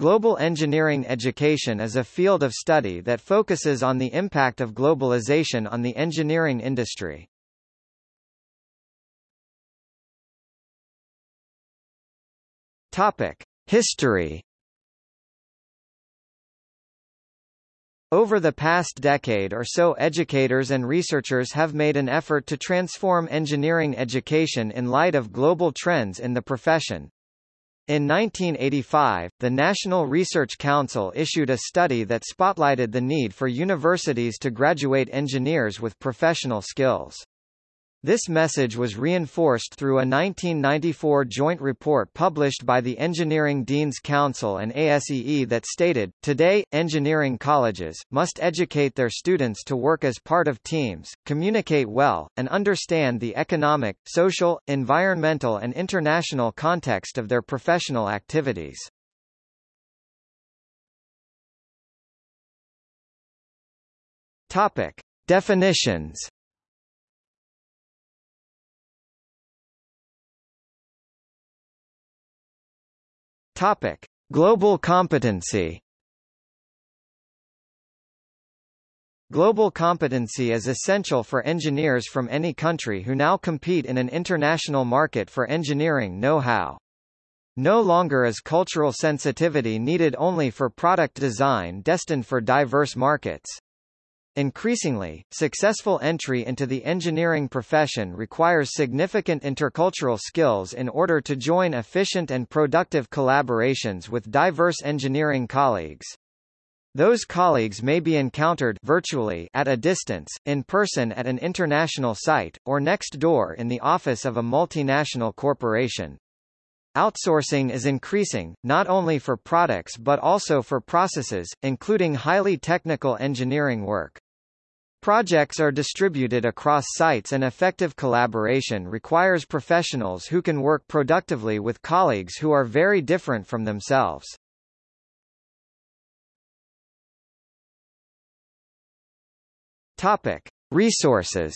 Global engineering education is a field of study that focuses on the impact of globalization on the engineering industry. Topic: History Over the past decade or so educators and researchers have made an effort to transform engineering education in light of global trends in the profession. In 1985, the National Research Council issued a study that spotlighted the need for universities to graduate engineers with professional skills. This message was reinforced through a 1994 joint report published by the Engineering Deans Council and ASEE that stated, Today, engineering colleges, must educate their students to work as part of teams, communicate well, and understand the economic, social, environmental and international context of their professional activities. Topic. Definitions Topic: Global competency. Global competency is essential for engineers from any country who now compete in an international market for engineering know-how. No longer is cultural sensitivity needed only for product design destined for diverse markets. Increasingly, successful entry into the engineering profession requires significant intercultural skills in order to join efficient and productive collaborations with diverse engineering colleagues. Those colleagues may be encountered virtually at a distance, in person at an international site, or next door in the office of a multinational corporation. Outsourcing is increasing, not only for products but also for processes, including highly technical engineering work. Projects are distributed across sites and effective collaboration requires professionals who can work productively with colleagues who are very different from themselves. Topic. Resources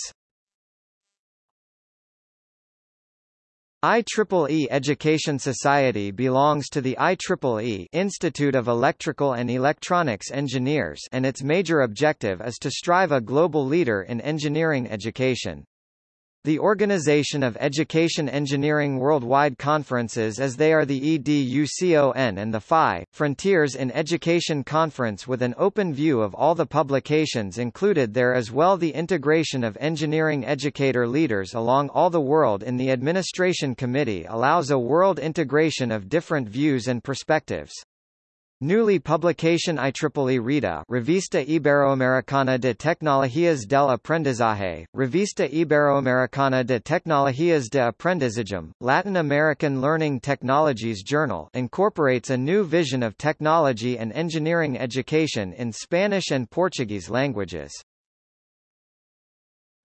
IEEE Education Society belongs to the IEEE Institute of Electrical and Electronics Engineers and its major objective is to strive a global leader in engineering education. The Organization of Education Engineering Worldwide Conferences as they are the EDUCON and the FIE, Frontiers in Education Conference with an open view of all the publications included there as well the integration of engineering educator leaders along all the world in the Administration Committee allows a world integration of different views and perspectives. Newly publication IEEE Rita Revista Iberoamericana de Tecnologías del Aprendizaje, Revista Iberoamericana de Tecnologías de Aprendizaje, Latin American Learning Technologies Journal incorporates a new vision of technology and engineering education in Spanish and Portuguese languages.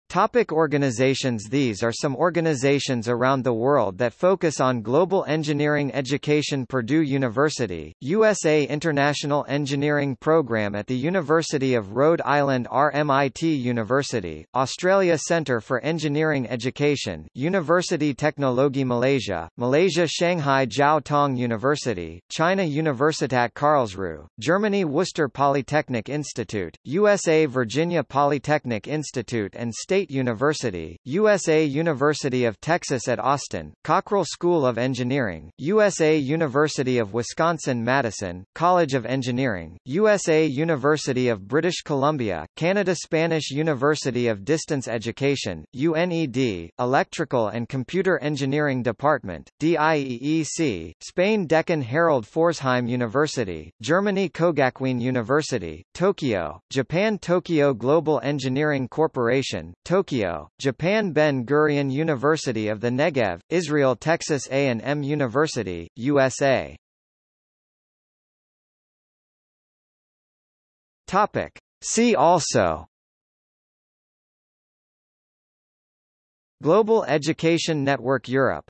Topic organizations. These are some organizations around the world that focus on global engineering education. Purdue University, USA International Engineering Program at the University of Rhode Island. RMIT University, Australia Centre for Engineering Education, University Teknologi Malaysia, Malaysia Shanghai Jiao Tong University, China Universitat Karlsruhe, Germany Worcester Polytechnic Institute, USA Virginia Polytechnic Institute and State State University, USA University of Texas at Austin, Cockrell School of Engineering, USA University of Wisconsin-Madison, College of Engineering, USA University of British Columbia, Canada Spanish University of Distance Education, UNED, Electrical and Computer Engineering Department, DIEEC, Spain Deccan Harold Pforzheim University, Germany Kogakuin University, Tokyo, Japan Tokyo Global Engineering Corporation, Tokyo, Japan Ben-Gurion University of the Negev, Israel Texas A&M University, USA. Topic. See also Global Education Network Europe